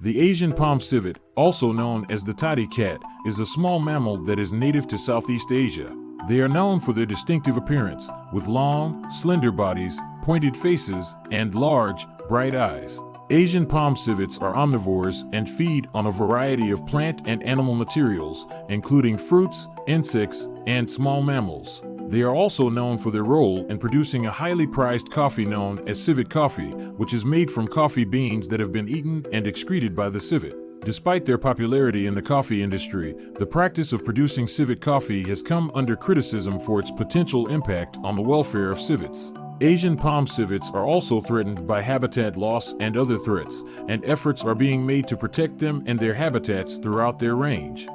The Asian palm civet, also known as the toddy cat, is a small mammal that is native to Southeast Asia. They are known for their distinctive appearance, with long, slender bodies, pointed faces, and large, bright eyes. Asian palm civets are omnivores and feed on a variety of plant and animal materials, including fruits, insects, and small mammals. They are also known for their role in producing a highly prized coffee known as civet coffee, which is made from coffee beans that have been eaten and excreted by the civet. Despite their popularity in the coffee industry, the practice of producing civet coffee has come under criticism for its potential impact on the welfare of civets. Asian palm civets are also threatened by habitat loss and other threats, and efforts are being made to protect them and their habitats throughout their range.